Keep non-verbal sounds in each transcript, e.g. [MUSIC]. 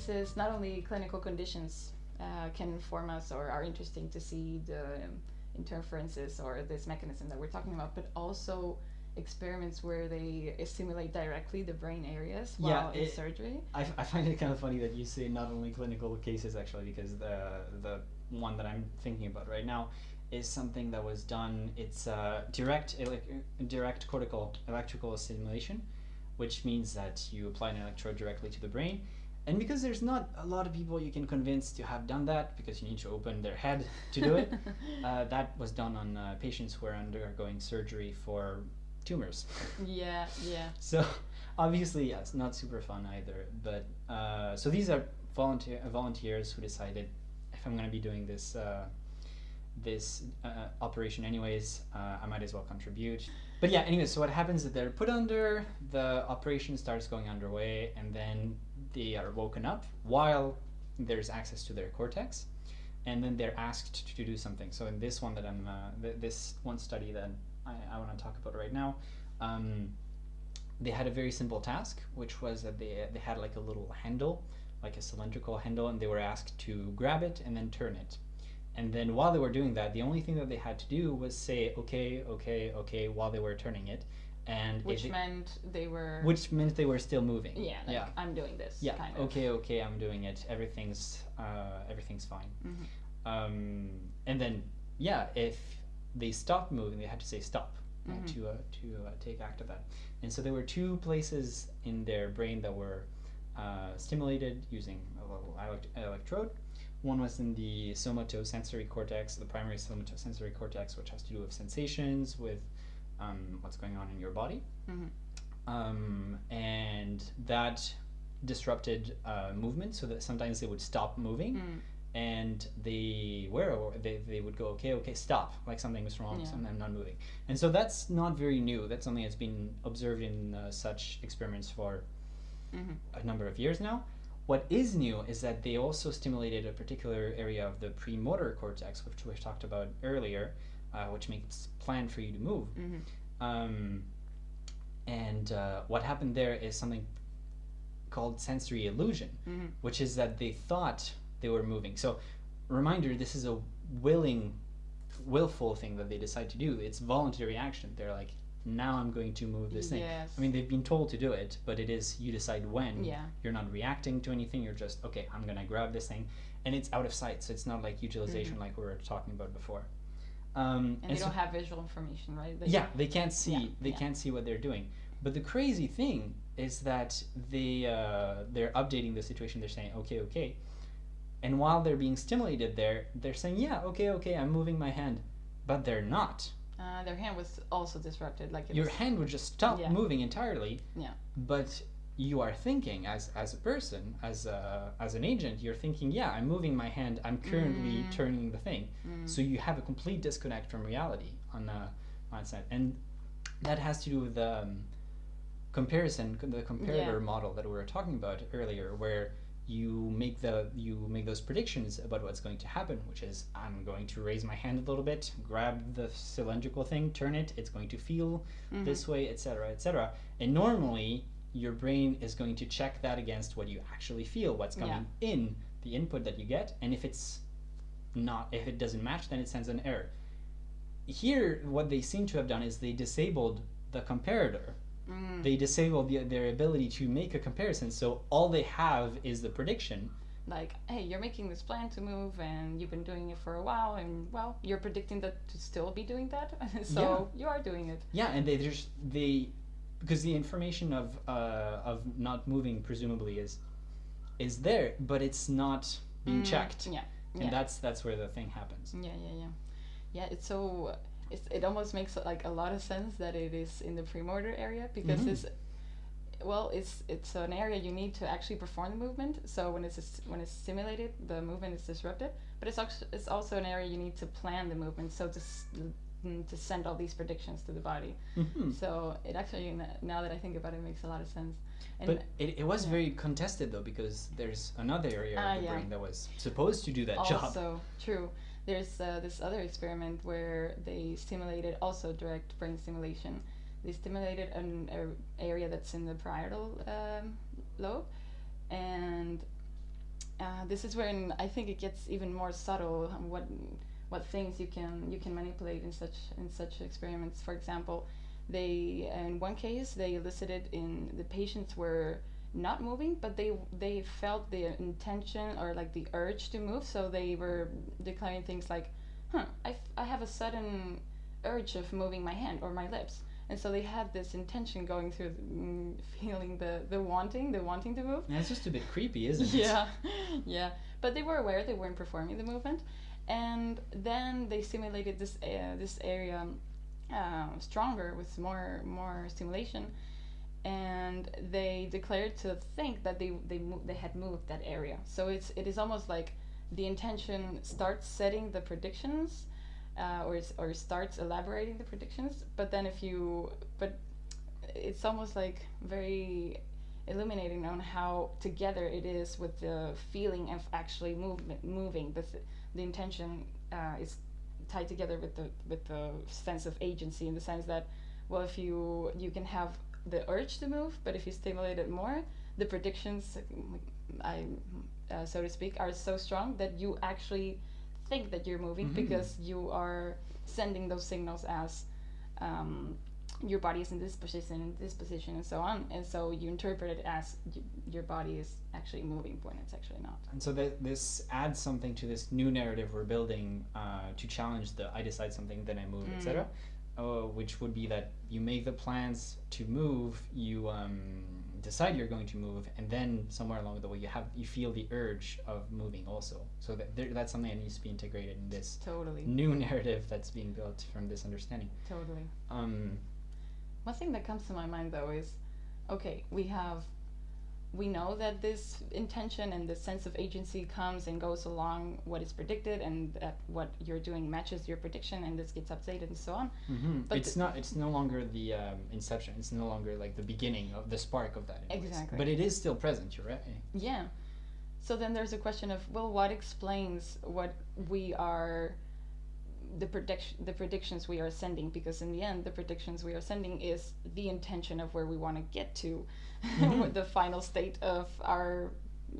cases, not only clinical conditions uh, can inform us or are interesting to see the um, interferences or this mechanism that we're talking about, but also experiments where they stimulate directly the brain areas Yeah, while in surgery. I, I find it kind of funny that you say not only clinical cases actually because the the one that I'm thinking about right now is something that was done. It's uh, direct direct cortical electrical stimulation, which means that you apply an electrode directly to the brain. And because there's not a lot of people you can convince to have done that, because you need to open their head to do it, [LAUGHS] uh, that was done on uh, patients who are undergoing surgery for tumors. yeah, yeah. [LAUGHS] So obviously, yes, not super fun either. But uh, so these are volunteer uh, volunteers who decided if I'm going to be doing this uh, this uh, operation anyways, uh, I might as well contribute. But yeah, anyway, so what happens is they're put under, the operation starts going underway, and then they are woken up while there's access to their cortex, and then they're asked to, do something. So in this one that I'm, uh, th- this one study that I, I want to talk about right now, um, they had a very simple task, which was that they, they had like a little handle, like a cylindrical handle, and they were asked to grab it and then turn it. And then while they were doing that, the only thing that they had to do was say, okay, okay, okay, while they were turning it. And Which it- meant they were. which meant they were still moving. yeah, like yeah. I'm doing this. Yeah. Kind of. Okay. Okay. I'm doing it. Everything's uh, everything's fine. Mhm. Um, and then yeah, if they stopped moving, they had to say stop uh, Mhm. to uh, to uh, take act of that. And so there were two places in their brain that were uh, stimulated using a little elect- electrode. One was in the somatosensory cortex, the primary somatosensory cortex, which has to do with sensations, with um, what's going on in your body Mhm. um, and that disrupted uh, movement so that sometimes they would stop moving Mm. and they were they, they would go okay okay stop like something was wrong Yeah. so I'm not moving and so that's not very new that's something that's been observed in uh, such experiments for Mhm. a number of years now what is new is that they also stimulated a particular area of the premotor cortex which we talked about earlier uh, which makes plan for you to move Mhm. um, and uh, what happened there is something called sensory illusion, Mhm. which is that they thought they were moving. So, reminder: this is a willing, willful thing that they decide to do. It's voluntary action. They're like, now I'm going to move this thing. Yes. I mean, they've been told to do it, but it is you decide when. Yeah. You're not reacting to anything. You're just okay. I'm gonna grab this thing, and it's out of sight, so it's not like utilization like we were talking about before. Um, And they so- don't have visual information, right? They- yeah, they can't see. Yeah, They yeah. can't see what they're doing. But the crazy thing is that they uh, they're updating the situation. They're saying, okay, okay, and while they're being stimulated, there they're saying, yeah, okay, okay, I'm moving my hand, but they're not. Uh, their hand was also disrupted. Like Your was, hand would just stop Yeah. moving entirely. Yeah. But you are thinking as as a person, as a, as an agent, you're thinking, yeah, I'm moving my hand. I'm currently Mm. turning the thing. Mm. So you have a complete disconnect from reality on a on side, and that has to do with the um, comparison, the comparator Yeah. model that we were talking about earlier, where you make the you make those predictions about what's going to happen, which is I'm going to raise my hand a little bit, grab the cylindrical thing, turn it, it's going to feel Mhm. this way, etc., etc. And normally your brain is going to check that against what you actually feel, what's Yeah. coming in, the input that you get, and if it's not if it doesn't match then it sends an error. Here what they seem to have done is they disabled the comparator. Mm. they disabled the, their ability to make a comparison. So all they have is the prediction. Like, hey, you're making this plan to move, and you've been doing it for a while, and well, you're predicting that to still be doing that, [LAUGHS] so you are doing it. yeah and they just they because the information of uh, of not moving presumably is is there but it's not being Mm, checked Yeah, and yeah. that's that's where the thing happens yeah, yeah, yeah. Yeah, it's so. It's, it almost makes like a lot of sense that it is in the premotor area because Mhm. it's well it's it's an area you need to actually perform the movement so when it's when it's stimulated the movement is disrupted but it's also it's also an area you need to plan the movement so to mm, to send all these predictions to the body Mhm. so it actually now that i think about it makes a lot of sense and but it, it was yeah. very contested though because there's another area Ah, of the yeah. brain that was supposed to do that job also true there's uh, this other experiment where they stimulated also direct brain stimulation they stimulated an a- area that's in the parietal um, lobe and uh, this is when I think it gets even more subtle. What what things you can you can manipulate in such in such experiments. For example, they in one case they elicited in the patients were not moving, but they they felt the intention or like the urge to move. So they were declaring things like, "Huh, I, f- I have a sudden urge of moving my hand or my lips." And so they had this intention going through, mm, feeling the the wanting, the wanting to move. That's just a bit creepy, isn't it? [LAUGHS] Yeah, yeah. But they were aware they weren't performing the movement, and then they simulated this uh, this area uh, stronger with more more stimulation, and they declared to think that they they they had moved that area. So it's it is almost like the intention starts setting the predictions. Uh, or, or starts elaborating the predictions but then if you but it's almost like very illuminating on how together it is with the feeling of actually movement moving the, th- the intention uh, is tied together with the with the sense of agency in the sense that well if you you can have the urge to move but if you stimulate it more the predictions I uh, so to speak are so strong that you actually think that you're moving Mhm. because you are sending those signals as um, your body is in this position, in this position, and so on. And so you interpret it as y- your body is actually moving when it's actually not. And so th- this adds something to this new narrative we're building uh, to challenge the I decide something, then I move, Mm. etc. Uh, which would be that you make the plans to move, you um, decide you're going to move, and then somewhere along the way you have you feel the urge of moving also. So that there, that's something that needs to be integrated in this Totally, new [LAUGHS] narrative that's being built from this understanding. totally. Um, One thing that comes to my mind though is, okay, we have, we know that this intention and the sense of agency comes and goes along what is predicted, and that what you're doing matches your prediction, and this gets updated and so on. mhm. But it's not. It's no longer the um, inception. It's no longer like the beginning of the spark of that. anyways. Exactly. But it is still present. You're right. Yeah. So then there's a question of well, what explains what we are, the prediction, the predictions we are sending? Because in the end, the predictions we are sending is the intention of where we want to get to, [LAUGHS] Mhm. the final state of our,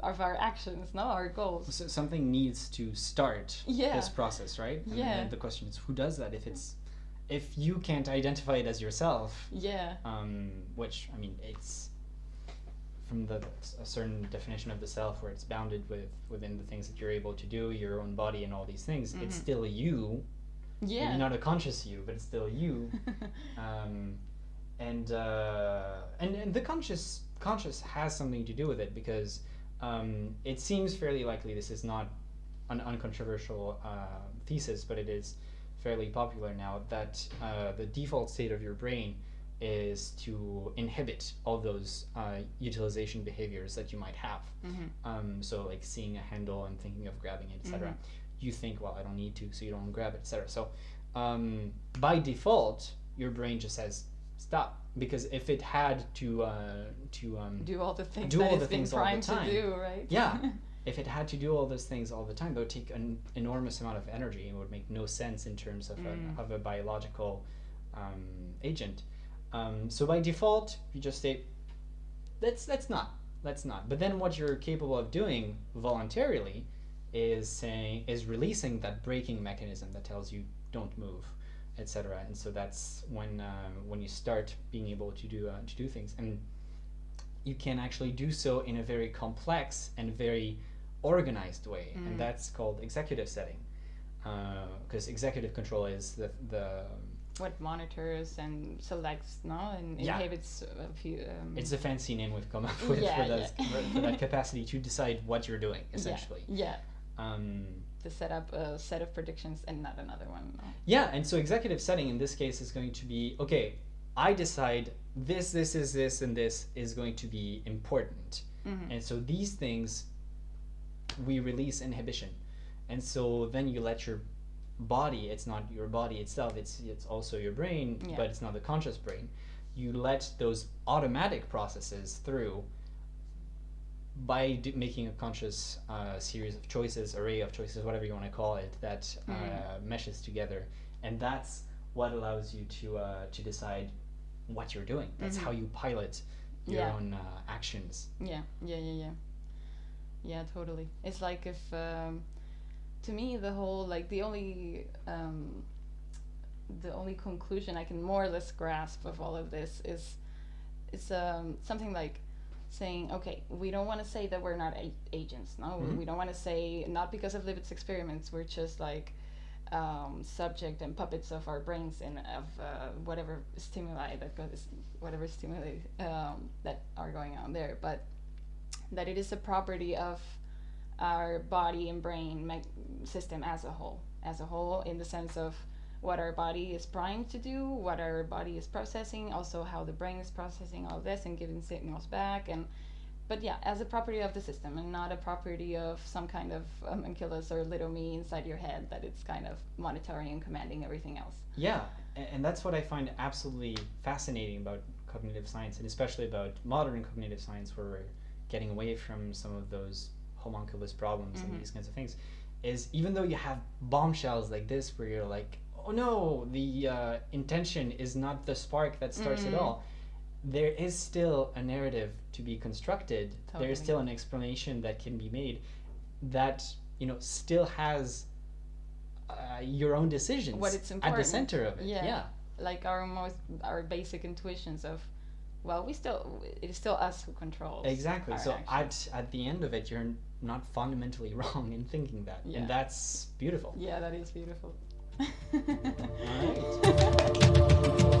of our actions, no, our goals. So something needs to start Yeah. this process, right? And Yeah. then the question is, who does that? If it's, if you can't identify it as yourself, Yeah. um, which I mean, it's from the a certain definition of the self, where it's bounded with within the things that you're able to do, your own body, and all these things. It's Mhm. still you. Yeah. Maybe not a conscious you, but it's still you. [LAUGHS] um, and, uh, and and the conscious conscious has something to do with it because um, it seems fairly likely this is not an uncontroversial uh, thesis, but it is fairly popular now that uh, the default state of your brain is to inhibit all those uh, utilization behaviors that you might have. Mhm. Um, so like seeing a handle and thinking of grabbing it, etc. Mhm. You think, well, I don't need to, so you don't grab it, etc. So um, by default, your brain just says stop because if it had to uh, to um, do all the things Do all the things all the time. do, right? Yeah. [LAUGHS] if it had to do all those things all the time, that would take an enormous amount of energy and would make no sense in terms of, Mm. a, of a biological um, agent. Um, so by default, you just say, let's let's not, let's not. But then what you're capable of doing voluntarily is saying is releasing that braking mechanism that tells you don't move, etc. And so that's when uh, when you start being able to do uh, to do things and you can actually do so in a very complex and very organized way, Mm. and that's called executive setting. Because executive control is the the what monitors and selects, no, and Yeah. inhibits a few. Um, it's a fancy name we've come up [LAUGHS] with Yeah, for, that, yeah. for that capacity to decide what you're doing [LAUGHS] essentially. Yeah. Um, To set up a set of predictions and not another one. No? Yeah, and so executive setting in this case is going to be okay, I decide this, this is this, and this is going to be important. Mhm. And so these things, we release inhibition. And so then you let your body, it's not your body itself, it's, it's also your brain, Yeah. but it's not the conscious brain. You let those automatic processes through by d- making a conscious uh, series of choices, array of choices, whatever you want to call it, that uh, Mm. meshes together, and that's what allows you to uh, to decide what you're doing. That's Mhm. how you pilot your Yeah. own uh, actions. Yeah, yeah, yeah, yeah. yeah totally it's like if um, to me the whole like the only um, the only conclusion i can more or less grasp of all of this is it's um, something like saying okay we don't want to say that we're not a- agents no Mhm. we don't want to say not because of Libet's experiments we're just like um, subject and puppets of our brains and of uh, whatever stimuli that goes whatever stimuli um, that are going on there but that it is a property of our body and brain system as a whole as a whole in the sense of what our body is primed to do what our body is processing also how the brain is processing all this and giving signals back and but yeah as a property of the system and not a property of some kind of homunculus or little me inside your head that it's kind of monitoring and commanding everything else Yeah, and that's what I find absolutely fascinating about cognitive science, and especially about modern cognitive science, where we're getting away from some of those homunculus problems Mhm. and these kinds of things. Is even though you have bombshells like this, where you're like, oh no, the uh, intention is not the spark that starts it Mhm. all. There is still a narrative to be constructed. There is still an explanation that can be made that you know still has uh, your own decisions What it's at the center of it. Yeah. yeah. like our most our basic intuitions of well we still it is still us who controls Exactly. So actions. at at the end of it, you're not fundamentally [LAUGHS] wrong in thinking that, Yeah. and that's beautiful. yeah that is beautiful [LAUGHS] All right. [LAUGHS]